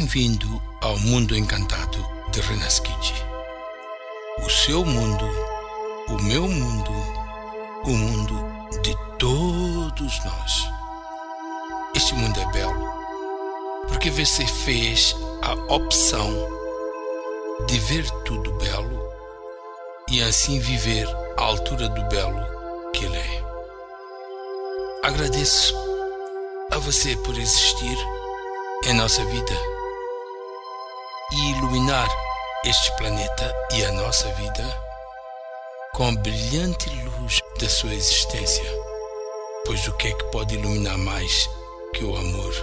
Bem-vindo ao mundo encantado de Renaskiji. O seu mundo, o meu mundo, o mundo de todos nós. Este mundo é belo porque você fez a opção de ver tudo belo e assim viver à altura do belo que ele é. Agradeço a você por existir em nossa vida e iluminar este planeta e a nossa vida com a brilhante luz da sua existência. Pois o que é que pode iluminar mais que o amor?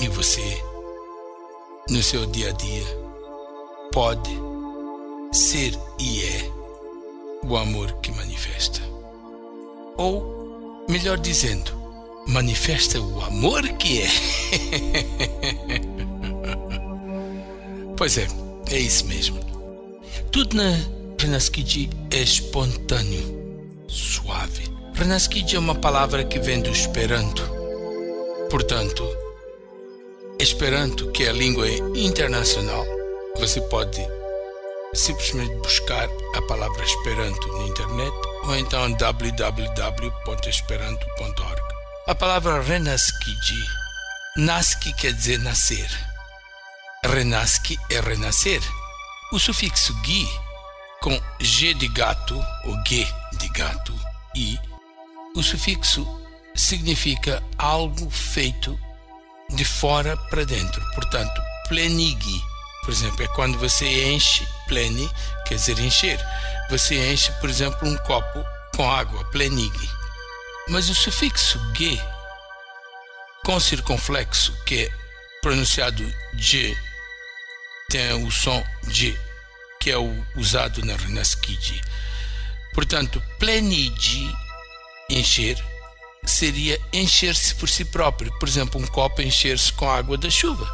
E você, no seu dia a dia, pode ser e é o amor que manifesta. Ou, melhor dizendo, manifesta o amor que é. pois é, é isso mesmo. Tudo na Renaskiji é espontâneo, suave. Renaskiji é uma palavra que vem do Esperanto. Portanto, Esperanto, que é a língua internacional, você pode simplesmente buscar a palavra Esperanto na internet ou então www.esperanto.org. A palavra Renaskiji, Naski quer dizer nascer. Renaski é renascer. O sufixo gi, com g de gato, ou g de gato, e, o sufixo significa algo feito de fora para dentro. Portanto, plenigi, por exemplo, é quando você enche, pleni, quer dizer encher. Você enche, por exemplo, um copo com água, plenigi. Mas o sufixo ge, com circunflexo, que é pronunciado G, tem o som G, que é o usado na Renaskiji. Portanto, plenigi, encher, seria encher-se por si próprio. Por exemplo, um copo encher-se com a água da chuva.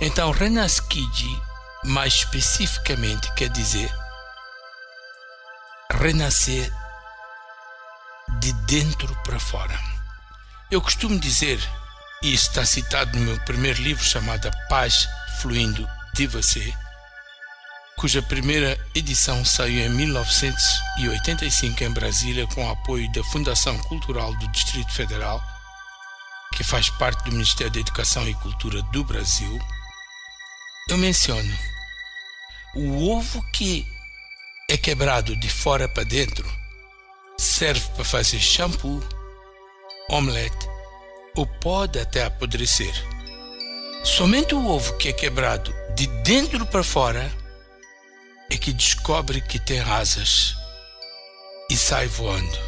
Então, Renaskiji, mais especificamente, quer dizer renascer de dentro para fora. Eu costumo dizer, e está citado no meu primeiro livro chamado Paz Fluindo de Você, cuja primeira edição saiu em 1985 em Brasília com o apoio da Fundação Cultural do Distrito Federal, que faz parte do Ministério da Educação e Cultura do Brasil, eu menciono o ovo que é quebrado de fora para dentro serve para fazer shampoo, omelete ou pode até apodrecer. Somente o ovo que é quebrado de dentro para fora é que descobre que tem asas e sai voando.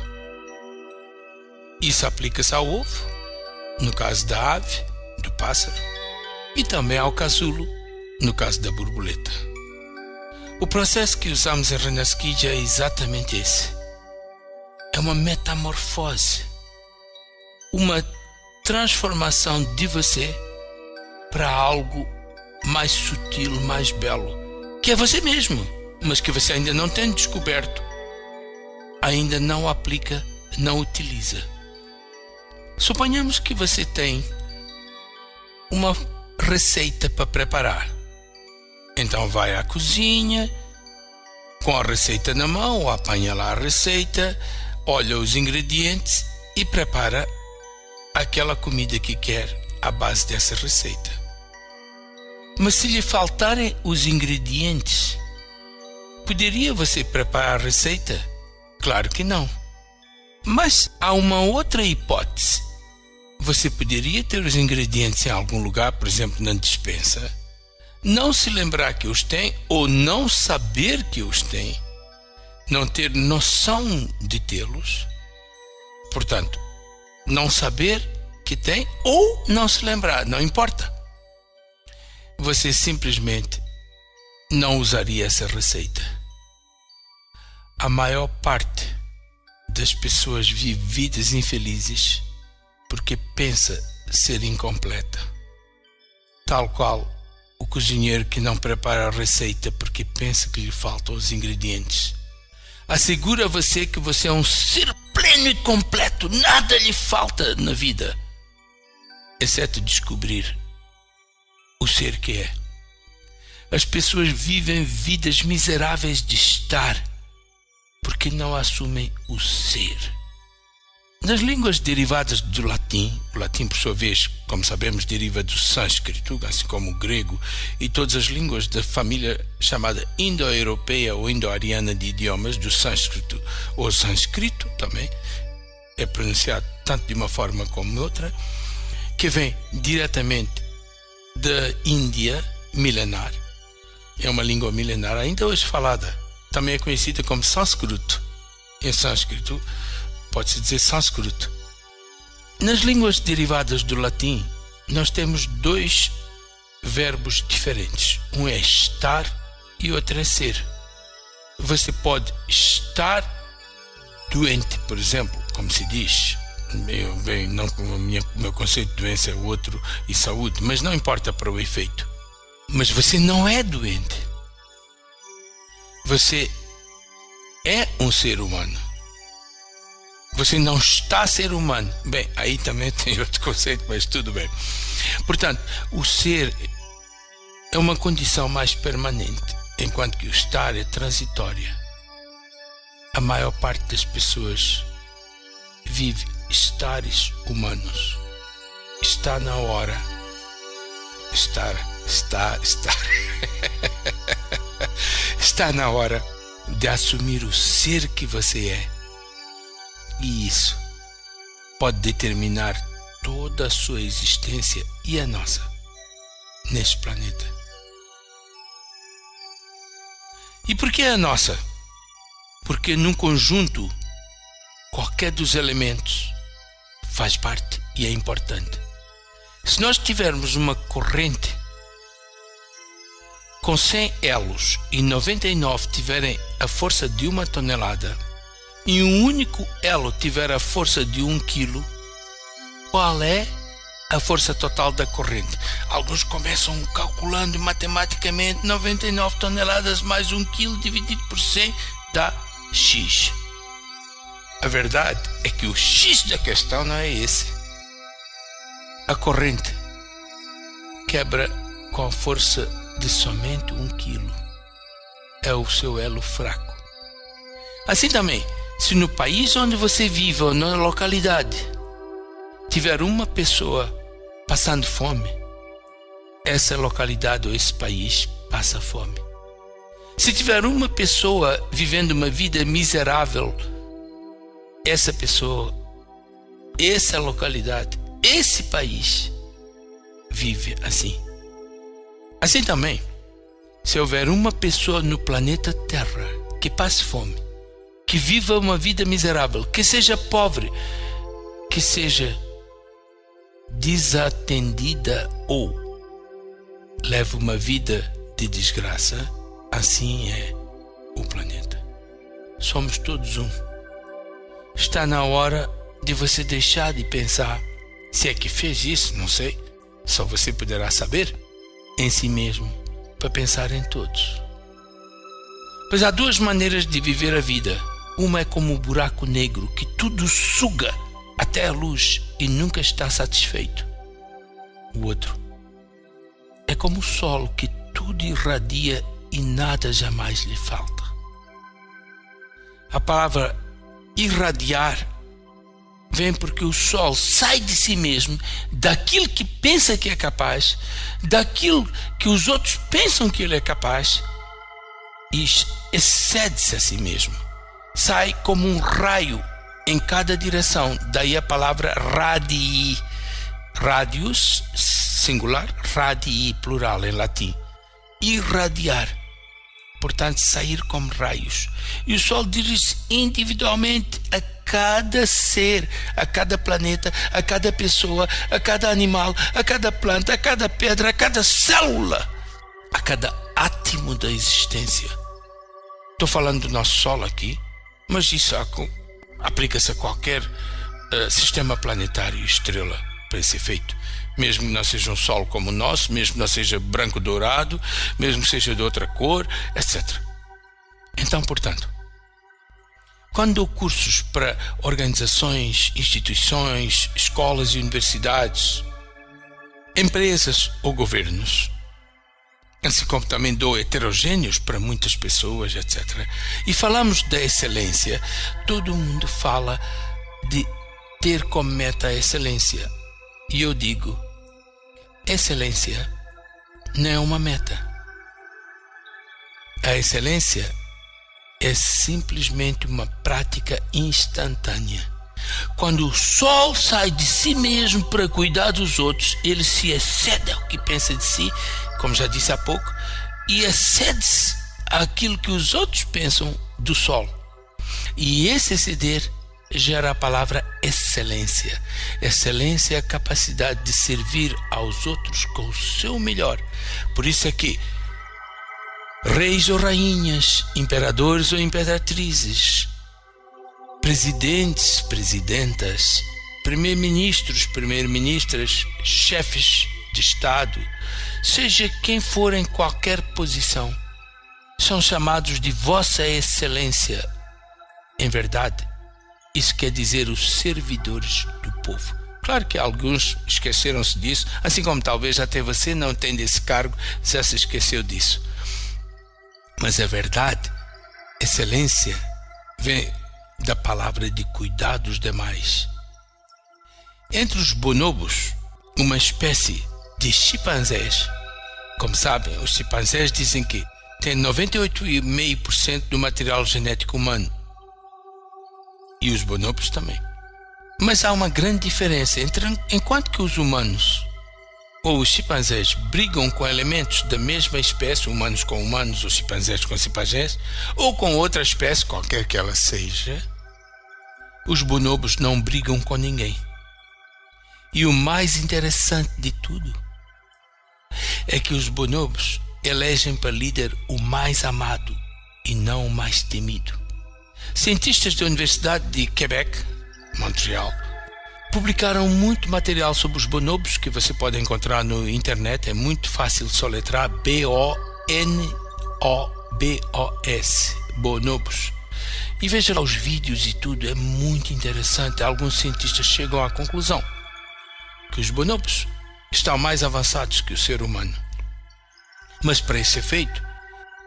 Isso aplica-se ao ovo, no caso da ave, do pássaro, e também ao casulo, no caso da borboleta. O processo que usamos em Renaskidja é exatamente esse. É uma metamorfose, uma transformação de você para algo mais sutil, mais belo, que é você mesmo, mas que você ainda não tem descoberto, ainda não aplica, não utiliza. Suponhamos que você tem uma receita para preparar. Então vai à cozinha, com a receita na mão, apanha lá a receita, olha os ingredientes e prepara aquela comida que quer à base dessa receita. Mas se lhe faltarem os ingredientes, poderia você preparar a receita? Claro que não. Mas há uma outra hipótese. Você poderia ter os ingredientes em algum lugar, por exemplo, na dispensa, não se lembrar que os tem ou não saber que os tem, não ter noção de tê-los, portanto, não saber que tem ou não se lembrar, não importa. Você simplesmente não usaria essa receita. A maior parte das pessoas vive vidas infelizes porque pensa ser incompleta. Tal qual o cozinheiro que não prepara a receita porque pensa que lhe faltam os ingredientes. Assegura a você que você é um ser pleno e completo, nada lhe falta na vida, exceto descobrir o ser que é. As pessoas vivem vidas miseráveis de estar porque não assumem o ser. Nas línguas derivadas do latim, o latim, por sua vez, como sabemos, deriva do sânscrito, assim como o grego, e todas as línguas da família chamada indo-europeia ou indo-ariana de idiomas, do sânscrito ou sânscrito também, é pronunciado tanto de uma forma como outra, que vem diretamente da Índia milenar. É uma língua milenar ainda hoje falada. Também é conhecida como sânscrito. Em sânscrito, pode-se dizer sânscrito. Nas línguas derivadas do latim, nós temos dois verbos diferentes. Um é estar e outro é ser. Você pode estar doente, por exemplo, como se diz. Eu, bem, não o meu conceito de doença é outro e saúde, mas não importa para o efeito. Mas você não é doente. Você é um ser humano. Você não está ser humano. Bem, aí também tem outro conceito, mas tudo bem. Portanto, o ser é uma condição mais permanente, enquanto que o estar é transitória. A maior parte das pessoas vive estares humanos. Está na hora. Estar, está, estar. está na hora de assumir o ser que você é e isso pode determinar toda a sua existência e a nossa neste planeta. E por que a nossa? Porque num conjunto, qualquer dos elementos faz parte e é importante. Se nós tivermos uma corrente com 100 elos e 99 tiverem a força de uma tonelada, e um único elo tiver a força de um quilo, qual é a força total da corrente? Alguns começam calculando matematicamente 99 toneladas mais um quilo dividido por 100 dá X. A verdade é que o X da questão não é esse. A corrente quebra com a força de somente um quilo. É o seu elo fraco. Assim também, se no país onde você vive ou na localidade tiver uma pessoa passando fome, essa localidade ou esse país passa fome. Se tiver uma pessoa vivendo uma vida miserável, essa pessoa, essa localidade, esse país vive assim. Assim também, se houver uma pessoa no planeta Terra que passe fome, que viva uma vida miserável, que seja pobre, que seja desatendida ou leve uma vida de desgraça, assim é o planeta. Somos todos um. Está na hora de você deixar de pensar se é que fez isso, não sei, só você poderá saber, em si mesmo, para pensar em todos. Pois há duas maneiras de viver a vida uma é como um buraco negro que tudo suga até a luz e nunca está satisfeito. O outro é como o sol que tudo irradia e nada jamais lhe falta. A palavra irradiar vem porque o sol sai de si mesmo, daquilo que pensa que é capaz, daquilo que os outros pensam que ele é capaz, e excede-se a si mesmo sai como um raio em cada direção. Daí a palavra radii. Radius, singular, radii, plural em latim. Irradiar. Portanto, sair como raios. E o Sol dirige-se individualmente a cada ser, a cada planeta, a cada pessoa, a cada animal, a cada planta, a cada pedra, a cada célula, a cada átomo da existência. Estou falando do nosso Sol aqui, mas isso aplica-se a qualquer uh, sistema planetário e estrela para esse efeito. Mesmo que não seja um Sol como o nosso, mesmo que não seja branco-dourado, mesmo que seja de outra cor, etc. Então, portanto, quando dou cursos para organizações, instituições, escolas e universidades, empresas ou governos, assim como também dou heterogêneos para muitas pessoas, etc. E falamos da excelência, todo mundo fala de ter como meta a excelência. E eu digo, excelência não é uma meta. A excelência é simplesmente uma prática instantânea. Quando o sol sai de si mesmo para cuidar dos outros, ele se excede ao que pensa de si, como já disse há pouco, e excede-se àquilo que os outros pensam do sol. E esse exceder gera a palavra excelência. Excelência é a capacidade de servir aos outros com o seu melhor. Por isso é que reis ou rainhas, imperadores ou imperatrizes, presidentes, presidentas, primeiro-ministros, primeiro-ministras, chefes de Estado, seja quem for em qualquer posição, são chamados de Vossa Excelência. Em verdade, isso quer dizer os servidores do povo. Claro que alguns esqueceram-se disso, assim como talvez até você não tendo esse cargo já se esqueceu disso. Mas é verdade, excelência vem da palavra de cuidar dos demais. Entre os bonobos, uma espécie de chimpanzés, como sabem, os chimpanzés dizem que têm 98,5% do material genético humano e os bonobos também. Mas há uma grande diferença entre enquanto que os humanos ou os chimpanzés brigam com elementos da mesma espécie, humanos com humanos ou chimpanzés com chimpanzés, ou com outra espécie, qualquer que ela seja, os bonobos não brigam com ninguém. E o mais interessante de tudo é que os bonobos elegem para líder o mais amado e não o mais temido. Cientistas da Universidade de Quebec, Montreal, publicaram muito material sobre os bonobos que você pode encontrar no internet. É muito fácil soletrar B-O-N-O-B-O-S. Bonobos. E veja lá os vídeos e tudo, é muito interessante. Alguns cientistas chegam à conclusão que os bonobos estão mais avançados que o ser humano. Mas para esse efeito,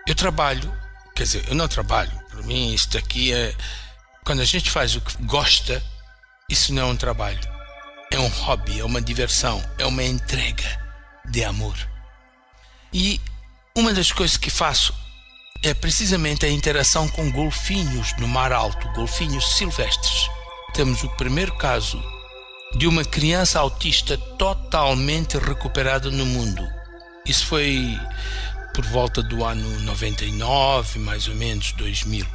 eu trabalho, quer dizer, eu não trabalho. Para mim, isto aqui é. Quando a gente faz o que gosta, isso não é um trabalho. É um hobby, é uma diversão, é uma entrega de amor. E uma das coisas que faço é precisamente a interação com golfinhos no mar alto, golfinhos silvestres. Temos o primeiro caso de uma criança autista totalmente recuperada no mundo. Isso foi por volta do ano 99, mais ou menos 2000.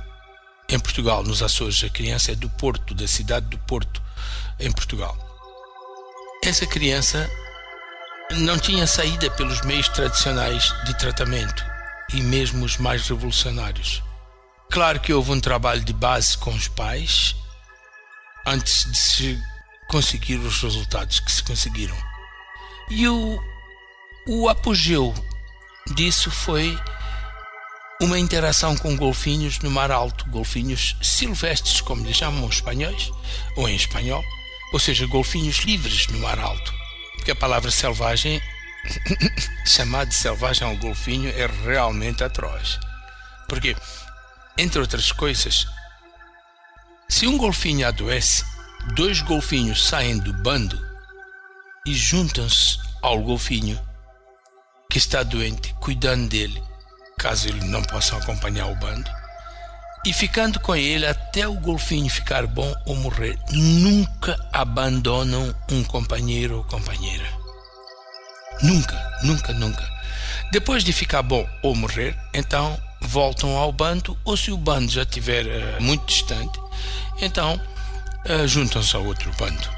Em Portugal, nos Açores, a criança é do Porto, da cidade do Porto em Portugal. Essa criança não tinha saída pelos meios tradicionais de tratamento e mesmo os mais revolucionários. Claro que houve um trabalho de base com os pais antes de se conseguir os resultados que se conseguiram. E o, o apogeu disso foi uma interação com golfinhos no mar alto, golfinhos silvestres, como lhe chamam os espanhóis, ou em espanhol, ou seja, golfinhos livres no mar alto. Porque a palavra selvagem, chamar de selvagem ao golfinho, é realmente atroz. Porque, entre outras coisas, se um golfinho adoece, dois golfinhos saem do bando e juntam-se ao golfinho que está doente, cuidando dele, caso ele não possa acompanhar o bando e ficando com ele até o golfinho ficar bom ou morrer. Nunca abandonam um companheiro ou companheira. Nunca, nunca, nunca. Depois de ficar bom ou morrer, então voltam ao bando, ou se o bando já estiver uh, muito distante, então juntam-se ao outro bando.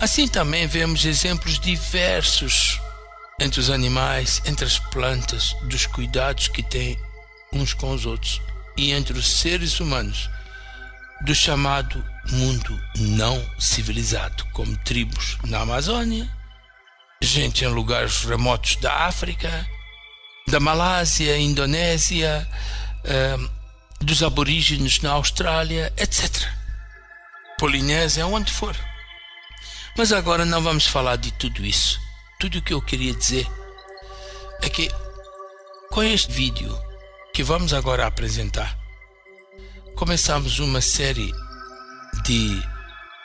Assim também vemos exemplos diversos entre os animais, entre as plantas, dos cuidados que têm uns com os outros e entre os seres humanos do chamado mundo não civilizado, como tribos na Amazônia, gente em lugares remotos da África, da Malásia, Indonésia, uh, dos aborígenes na Austrália, etc. Polinésia, onde for. Mas agora não vamos falar de tudo isso. Tudo o que eu queria dizer é que com este vídeo que vamos agora apresentar, começamos uma série de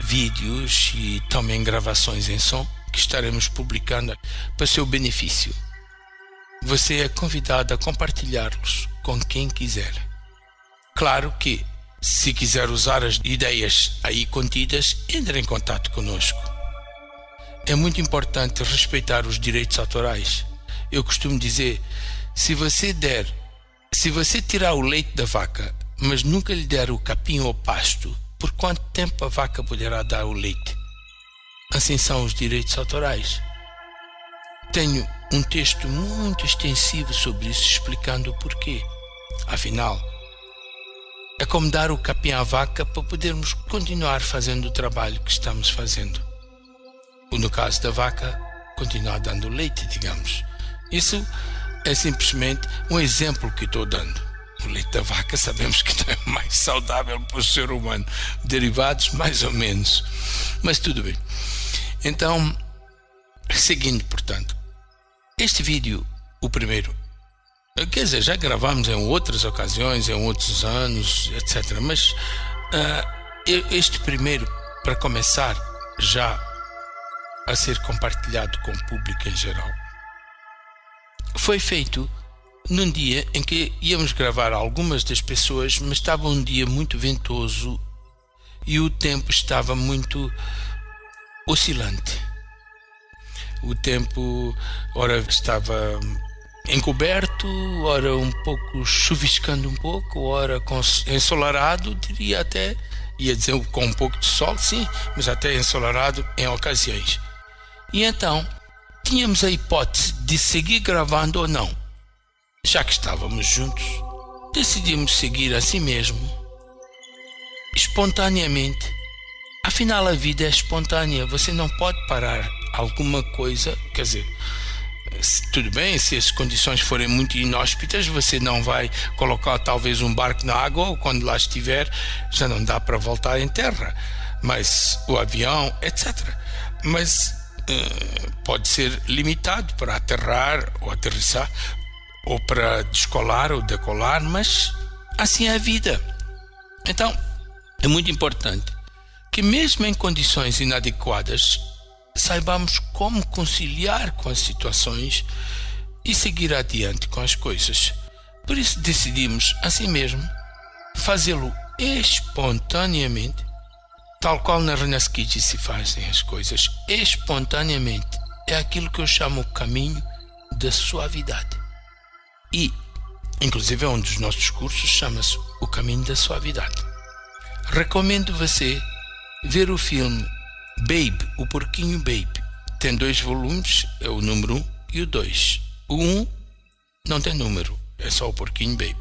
vídeos e também gravações em som que estaremos publicando para seu benefício. Você é convidado a compartilhá-los com quem quiser. Claro que, se quiser usar as ideias aí contidas, entre em contato conosco. É muito importante respeitar os direitos autorais. Eu costumo dizer, se você der, se você tirar o leite da vaca, mas nunca lhe der o capim ou pasto, por quanto tempo a vaca poderá dar o leite? Assim são os direitos autorais. Tenho um texto muito extensivo sobre isso, explicando o porquê. Afinal, é como dar o capim à vaca para podermos continuar fazendo o trabalho que estamos fazendo. Ou no caso da vaca, continuar dando leite, digamos. Isso é simplesmente um exemplo que estou dando. O leite da vaca sabemos que não é mais saudável para o ser humano. Derivados, mais ou menos. Mas tudo bem. Então, seguindo, portanto, este vídeo, o primeiro, quer dizer, já gravamos em outras ocasiões, em outros anos, etc. Mas uh, este primeiro, para começar, já a ser compartilhado com o público em geral, foi feito num dia em que íamos gravar algumas das pessoas, mas estava um dia muito ventoso e o tempo estava muito oscilante o tempo ora estava encoberto, ora um pouco chuviscando um pouco, ora ensolarado, diria até, ia dizer com um pouco de sol, sim, mas até ensolarado em ocasiões. E então, tínhamos a hipótese de seguir gravando ou não. Já que estávamos juntos, decidimos seguir assim mesmo, espontaneamente. Afinal, a vida é espontânea, você não pode parar alguma coisa, quer dizer, tudo bem, se as condições forem muito inóspitas, você não vai colocar talvez um barco na água ou quando lá estiver já não dá para voltar em terra, mas o avião, etc. Mas uh, pode ser limitado para aterrar ou aterrissar ou para descolar ou decolar, mas assim é a vida. Então, é muito importante que mesmo em condições inadequadas saibamos como conciliar com as situações e seguir adiante com as coisas. Por isso decidimos, assim mesmo, fazê-lo espontaneamente, tal qual na Renascite se fazem as coisas espontaneamente. É aquilo que eu chamo o caminho da suavidade. E, inclusive, é um dos nossos cursos chama-se O Caminho da Suavidade. Recomendo você ver o filme Babe, o porquinho Babe, tem dois volumes, é o número 1 um e o 2. O 1 um não tem número, é só o porquinho Babe.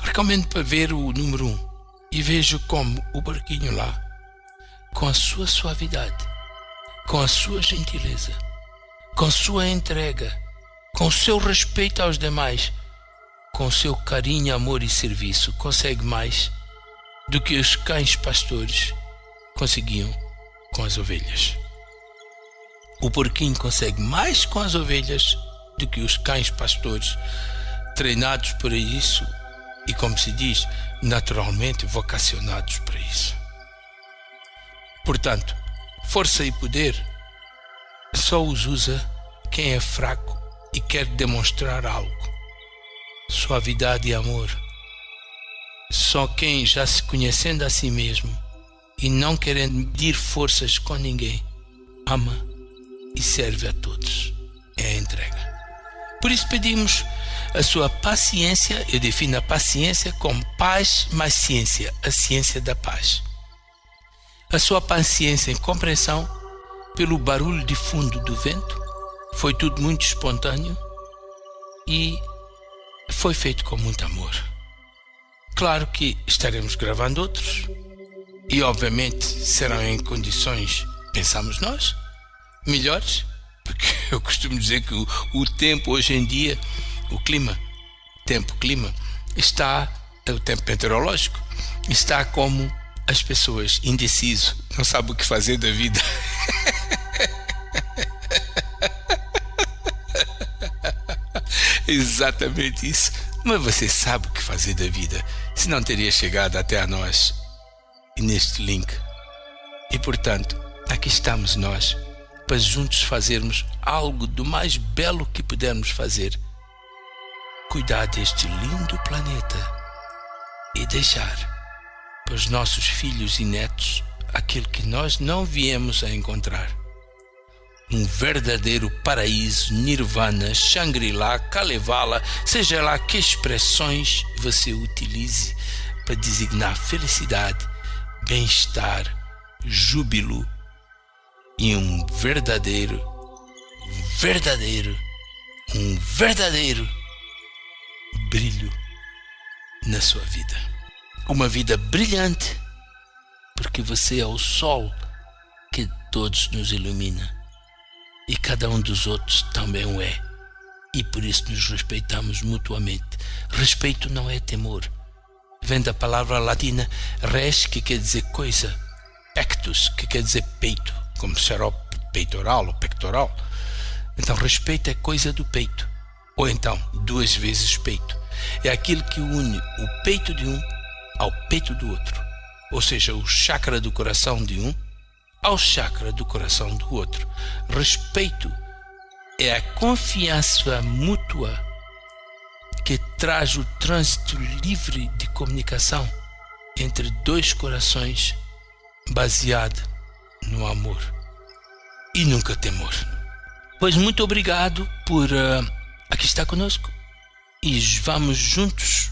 Recomendo para ver o número 1 um, e vejo como o porquinho lá, com a sua suavidade, com a sua gentileza, com sua entrega, com o seu respeito aos demais, com seu carinho, amor e serviço, consegue mais do que os cães pastores conseguiam com as ovelhas. O porquinho consegue mais com as ovelhas do que os cães pastores, treinados para isso e, como se diz, naturalmente vocacionados para isso. Portanto, força e poder só os usa quem é fraco e quer demonstrar algo. Suavidade e amor. Só quem, já se conhecendo a si mesmo, e não querendo medir forças com ninguém, ama e serve a todos. É a entrega. Por isso pedimos a sua paciência, eu defino a paciência como paz mais ciência, a ciência da paz. A sua paciência em compreensão pelo barulho de fundo do vento, foi tudo muito espontâneo e foi feito com muito amor. Claro que estaremos gravando outros, e obviamente serão em condições, pensamos nós, melhores, porque eu costumo dizer que o, o tempo hoje em dia, o clima, tempo-clima, está, o tempo meteorológico, está como as pessoas indeciso, não sabe o que fazer da vida. Exatamente isso. Mas você sabe o que fazer da vida, se não teria chegado até a nós neste link. E portanto, aqui estamos nós para juntos fazermos algo do mais belo que pudermos fazer. Cuidar deste lindo planeta e deixar para os nossos filhos e netos aquilo que nós não viemos a encontrar. Um verdadeiro paraíso, nirvana, Shangri-La, Kalevala, seja lá que expressões você utilize para designar felicidade, bem-estar, júbilo e um verdadeiro, verdadeiro, um verdadeiro brilho na sua vida. Uma vida brilhante, porque você é o sol que todos nos ilumina. E cada um dos outros também o é. E por isso nos respeitamos mutuamente. Respeito não é temor. Vem da palavra latina res, que quer dizer coisa, pectus, que quer dizer peito, como xarope peitoral ou pectoral. Então, respeito é coisa do peito. Ou então, duas vezes peito é aquilo que une o peito de um ao peito do outro, ou seja, o chakra do coração de um ao chakra do coração do outro. Respeito é a confiança mútua traz o trânsito livre de comunicação entre dois corações baseado no amor e nunca temor. Pois muito obrigado por uh, aqui estar conosco e vamos juntos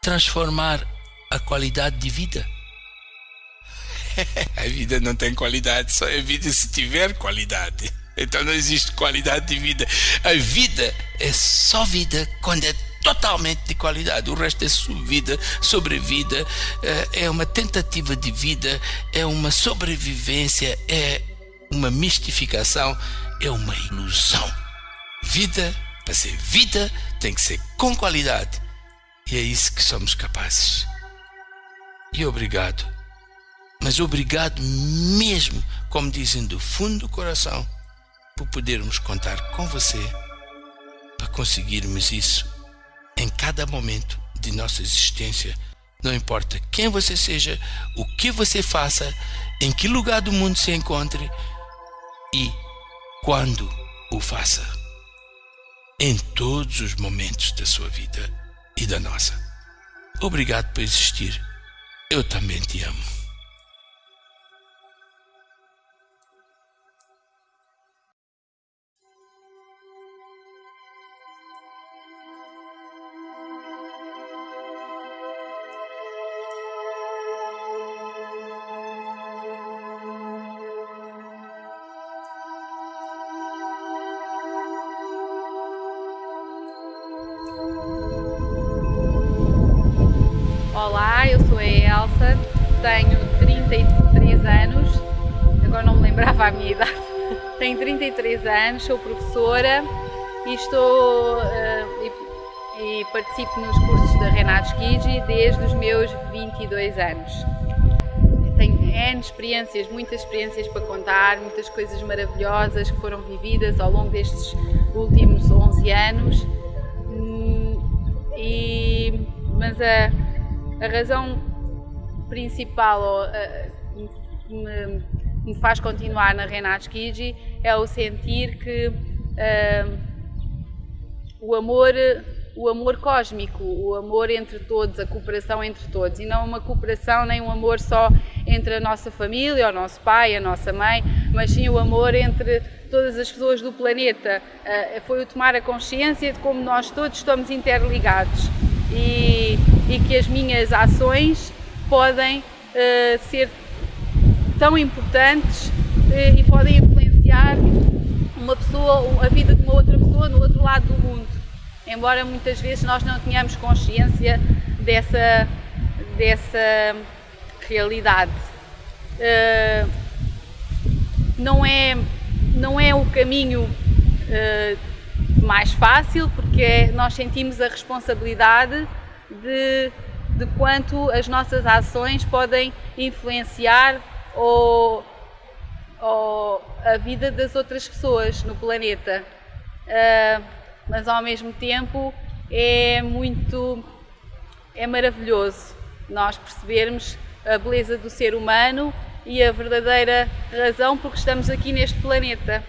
transformar a qualidade de vida. a vida não tem qualidade, só é vida se tiver qualidade. Então não existe qualidade de vida. A vida é só vida quando é totalmente de qualidade. O resto é subvida, sobrevida, eh, é uma tentativa de vida, é uma sobrevivência, é uma mistificação, é uma ilusão. Vida para ser vida, tem que ser com qualidade. E é isso que somos capazes. E obrigado. Mas obrigado mesmo, como dizem do fundo do coração, por podermos contar com você para conseguirmos isso em cada momento de nossa existência. Não importa quem você seja, o que você faça, em que lugar do mundo se encontre e quando o faça em todos os momentos da sua vida e da nossa. Obrigado por existir. Eu também te amo. 33 anos, sou professora e estou uh, e, e, participo nos cursos da Renato Schigi desde os meus 22 anos. Tenho N experiências, muitas experiências para contar, muitas coisas maravilhosas que foram vividas ao longo destes últimos 11 anos. E, mas a a razão principal que me, me, faz continuar na Renato Schigi é o sentir que uh, o amor o amor cósmico, o amor entre todos, a cooperação entre todos e não uma cooperação nem um amor só entre a nossa família, o nosso pai, a nossa mãe, mas sim o amor entre todas as pessoas do planeta. Uh, foi o tomar a consciência de como nós todos estamos interligados e, e que as minhas ações podem uh, ser tão importantes uh, e podem influenciar uma pessoa, a vida de uma outra pessoa no outro lado do mundo. Embora muitas vezes nós não tenhamos consciência dessa, dessa realidade. Uh, não, é, não é o caminho mais fácil, porque nós sentimos a responsabilidade de, de quanto as nossas ações podem influenciar ou, ou a vida das outras pessoas no planeta. Uh, mas ao mesmo tempo é muito é maravilhoso nós percebermos a beleza do ser humano e a verdadeira razão porque estamos aqui neste planeta.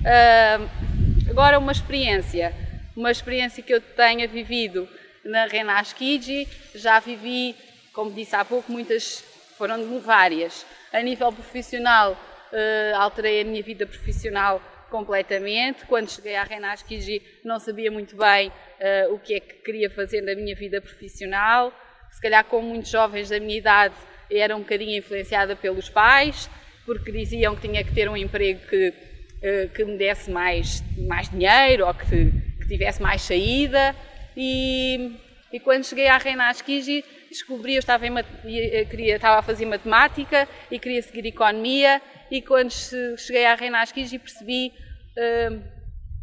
Uh, agora uma experiência, uma experiência que eu tenha vivido na Renas Kiji, já vivi, como disse há pouco, muitas, foram várias. A nível profissional, uh, alterei a minha vida profissional completamente. Quando cheguei à Renas Kiji não sabia muito bem uh, o que é que queria fazer na minha vida profissional. Se calhar, como muitos jovens da minha idade, era um bocadinho influenciada pelos pais, porque diziam que tinha que ter um emprego que, uh, que me desse mais, mais dinheiro ou que, que tivesse mais saída. E, e quando cheguei à Renas Kiji, descobri, eu estava, em, eh, queria, estava a fazer matemática e queria seguir economia e quando cheguei à Renas Kiji percebi uh,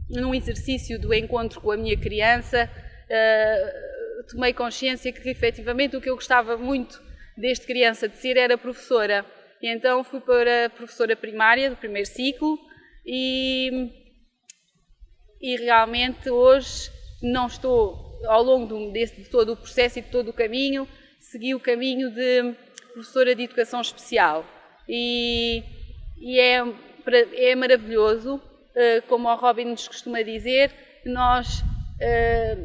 num exercício do encontro com a minha criança, uh, tomei consciência que efetivamente o que eu gostava muito desde criança de ser era professora. E então fui para professora primária do primeiro ciclo e, e realmente hoje não estou, ao longo desse, de todo o processo e de todo o caminho, segui o caminho de professora de educação especial. E, e é, é maravilhoso eh, como o Robin nos costuma dizer, nós eh,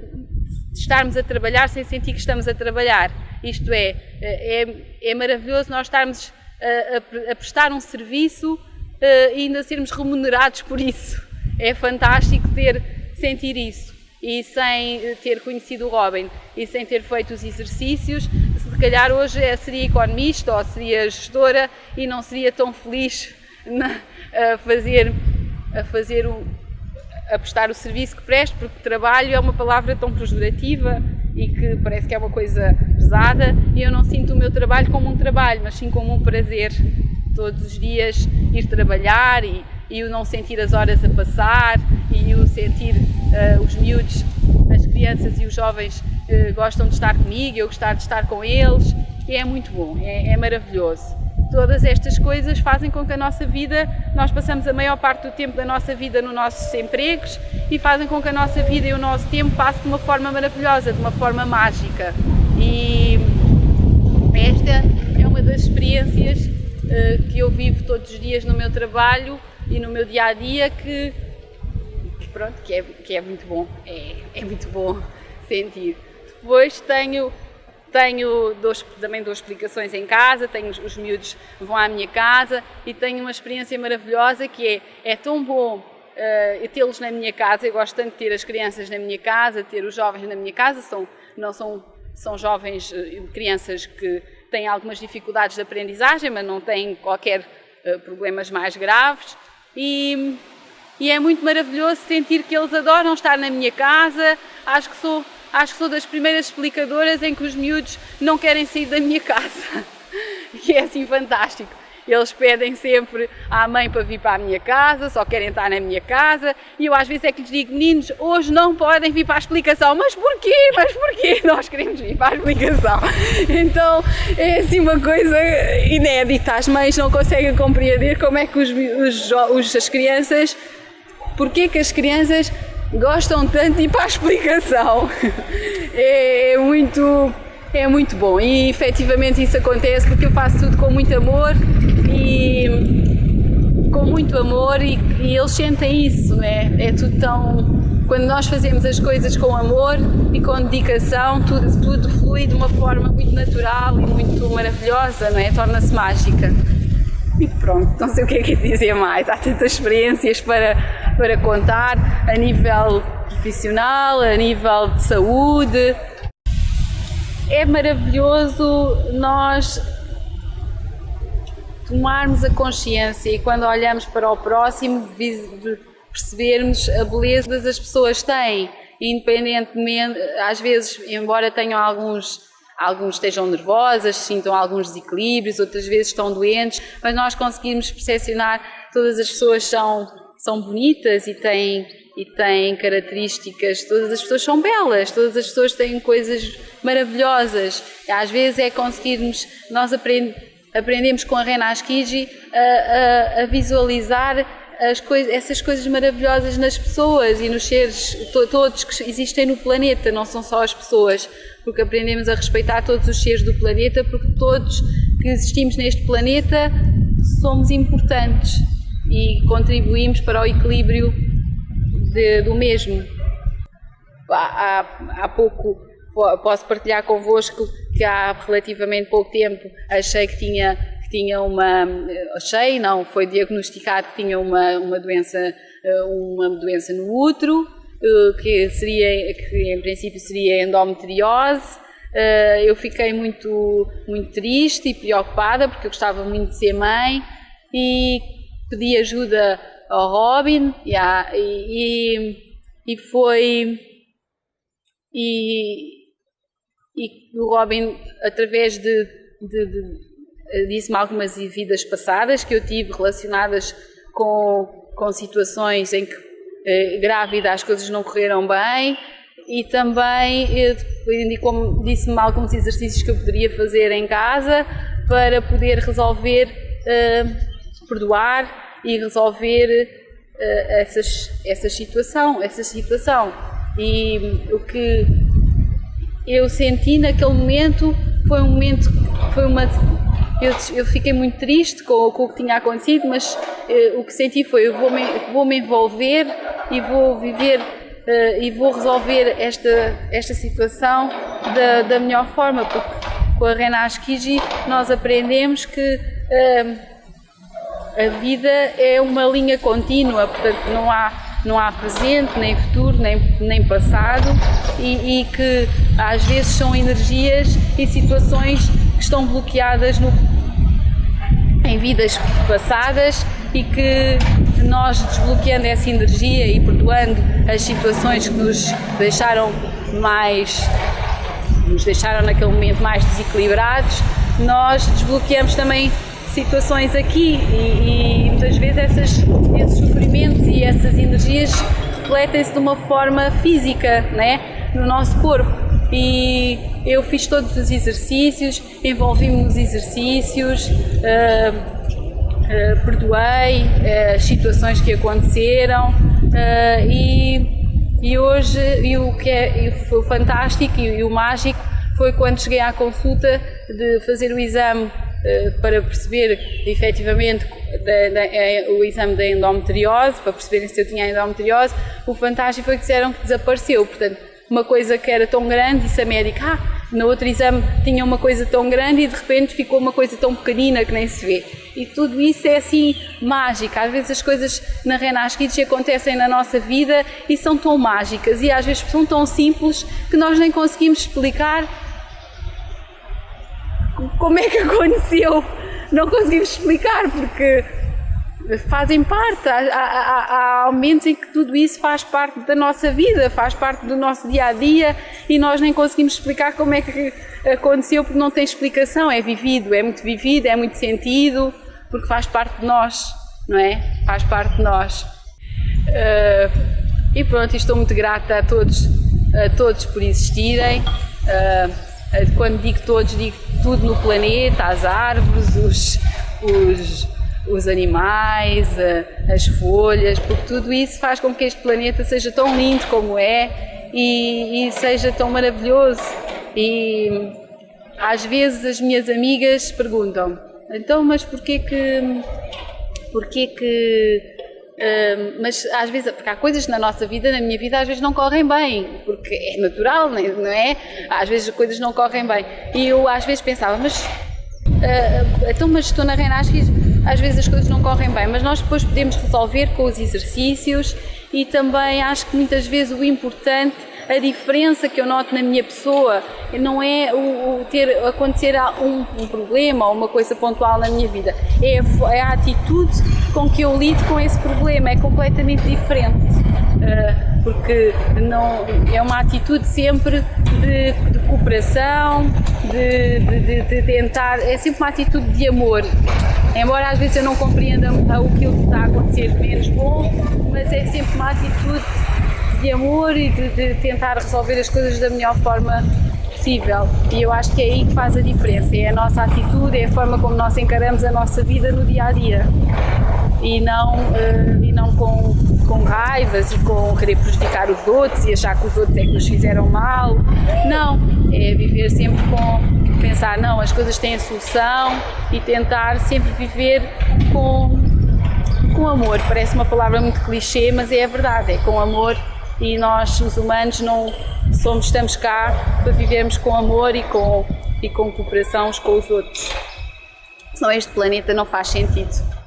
estarmos a trabalhar sem sentir que estamos a trabalhar. Isto é, eh, é, é maravilhoso nós estarmos a, a, a prestar um serviço e ainda sermos remunerados por isso. É fantástico ter, sentir isso. E sem ter conhecido o Robin e sem ter feito os exercícios, se calhar hoje seria economista ou seria gestora e não seria tão feliz a fazer a fazer o, prestar o serviço que presto, porque trabalho é uma palavra tão pejorativa e que parece que é uma coisa pesada e eu não sinto o meu trabalho como um trabalho, mas sim como um prazer. Todos os dias ir trabalhar e, e o não sentir as horas a passar e o sentir uh, os miúdos, as crianças e os jovens uh, gostam de estar comigo, eu gostar de estar com eles e é muito bom, é, é maravilhoso. Todas estas coisas fazem com que a nossa vida, nós passamos a maior parte do tempo da nossa vida nos nossos empregos e fazem com que a nossa vida e o nosso tempo passe de uma forma maravilhosa, de uma forma mágica. E esta é uma das experiências uh, que eu vivo todos os dias no meu trabalho e no meu dia a dia que, que pronto, que é, que é muito bom, é, é muito bom sentir. Depois tenho tenho, dois também dou explicações em casa, tenho, os miúdos vão à minha casa e tenho uma experiência maravilhosa que é, é tão bom uh, tê-los na minha casa, eu gosto tanto de ter as crianças na minha casa, ter os jovens na minha casa, são, não são, são jovens, uh, crianças que têm algumas dificuldades de aprendizagem, mas não têm qualquer uh, problemas mais graves e, e é muito maravilhoso sentir que eles adoram estar na minha casa, acho que sou acho que sou das primeiras explicadoras em que os miúdos não querem sair da minha casa. E é assim fantástico. Eles pedem sempre à mãe para vir para a minha casa, só querem estar na minha casa, e eu às vezes é que lhes digo, meninos, hoje não podem vir para a explicação. Mas porquê? Mas porquê? Nós queremos vir para a explicação. Então é assim uma coisa inédita. As mães não conseguem compreender como é que os, os, os as crianças, porquê que as crianças gostam tanto de ir para a explicação. É, é, muito, é muito bom e efetivamente isso acontece porque eu faço tudo com muito amor e com muito amor e, e eles sentem isso, né? é tudo tão. Quando nós fazemos as coisas com amor e com dedicação, tudo, tudo flui de uma forma muito natural e muito maravilhosa, não é? Torna-se mágica. E pronto, não sei o que é que dizer mais. Há tantas experiências para, para contar a nível profissional, a nível de saúde. É maravilhoso nós tomarmos a consciência e quando olhamos para o próximo percebermos a beleza que as pessoas têm, independentemente, às vezes, embora tenham alguns Alguns estejam nervosas, sintam alguns desequilíbrios, outras vezes estão doentes, mas nós conseguimos percepcionar todas as pessoas são, são bonitas e têm, e têm características, todas as pessoas são belas, todas as pessoas têm coisas maravilhosas. Às vezes é conseguirmos nós aprender aprendemos com a Rena Askiji a, a, a visualizar essas coisas maravilhosas nas pessoas e nos seres to, todos que existem no planeta, não são só as pessoas, porque aprendemos a respeitar todos os seres do planeta, porque todos que existimos neste planeta somos importantes e contribuímos para o equilíbrio de, do mesmo. Há, há, há pouco posso partilhar convosco que há relativamente pouco tempo achei que tinha que tinha uma achei não foi diagnosticado que tinha uma uma doença uma doença no útero que seria que em princípio seria endometriose. Eu fiquei muito muito triste e preocupada porque eu gostava muito de ser mãe e pedi ajuda ao Robin yeah, e, e, foi e, e o Robin através de, de, de disse-me algumas vidas passadas que eu tive relacionadas com, com situações em que eh, grávida as coisas não correram bem e também eh, disse-me alguns exercícios que eu poderia fazer em casa para poder resolver eh, perdoar e resolver uh, essas, essa situação, essa situação. E o que eu senti naquele momento foi um momento, foi uma, eu, eu fiquei muito triste com, com, o que tinha acontecido, mas uh, o que senti foi eu vou me, vou me envolver e vou viver uh, e vou resolver esta, esta situação da, da melhor forma, porque com a Rena Askiji nós aprendemos que uh, a vida é uma linha contínua, portanto não há, não há presente, nem futuro, nem, nem passado e, e que às vezes são energias e situações que estão bloqueadas no, em vidas passadas e que nós desbloqueando essa energia e perdoando as situações que nos deixaram mais nos deixaram naquele momento mais desequilibrados, nós desbloqueamos também situações aqui e, e muitas vezes essas, esses sofrimentos e essas energias refletem-se de uma forma física né, no nosso corpo. E eu fiz todos os exercícios, envolvi-me nos exercícios, uh, uh, perdoei uh, as situações que aconteceram e, e hoje e o que é, foi fantástico e, e o mágico foi quando cheguei à consulta de fazer o exame para perceber efetivamente da, da, é, o exame da endometriose, para perceberem se eu tinha endometriose, o fantástico foi que disseram que desapareceu. Portanto, uma coisa que era tão grande, disse a médica, ah, no outro exame tinha uma coisa tão grande e de repente ficou uma coisa tão pequenina que nem se vê. E tudo isso é assim mágico. Às vezes as coisas na Renascidos acontecem na nossa vida e são tão mágicas e às vezes são tão simples que nós nem conseguimos explicar como é que aconteceu? Não conseguimos explicar porque fazem parte. Há, há, há, momentos em que tudo isso faz parte da nossa vida, faz parte do nosso dia a dia e nós nem conseguimos explicar como é que aconteceu porque não tem explicação. É vivido, é muito vivido, é muito sentido, porque faz parte de nós, não é? Faz parte de nós. Uh, e pronto, estou muito grata a todos, a todos por existirem. Uh, quando digo todos, digo tudo no planeta, as árvores, os, os, os animais, eh, as folhas, porque tudo isso faz com que este planeta seja tão lindo como é e, e seja tão maravilhoso. E às vezes as minhas amigas perguntam, então, mas porquê que, porquê que Mas às vezes, porque há coisas na nossa vida, na minha vida, às vezes não correm bem, porque é natural, não é? Às vezes as coisas não correm bem. E eu às vezes pensava, mas uh, então, mas estou na Renasque, às vezes as coisas não correm bem, mas nós depois podemos resolver com os exercícios e também acho que muitas vezes o importante a diferença que eu noto na minha pessoa não é o, o ter acontecer um, um, problema ou uma coisa pontual na minha vida, é a, é a, atitude com que eu lido com esse problema, é completamente diferente. Uh, porque não, é uma atitude sempre de, de cooperação, de, de, de, tentar, é sempre uma atitude de amor. Embora às vezes eu não compreenda o que está a acontecer menos bom, mas é sempre uma atitude de amor e de, de, tentar resolver as coisas da melhor forma possível. E eu acho que é aí que faz a diferença. É a nossa atitude, é a forma como nós encaramos a nossa vida no dia a dia. E não, uh, e não com, com raivas e com querer prejudicar os outros e achar que os outros é que nos fizeram mal. Não, é viver sempre com pensar, não, as coisas têm solução e tentar sempre viver com, com amor. Parece uma palavra muito clichê, mas é a verdade, é com amor e nós, os humanos, não somos, estamos cá para vivermos com amor e com, e com cooperação uns com os outros. Senão este planeta não faz sentido.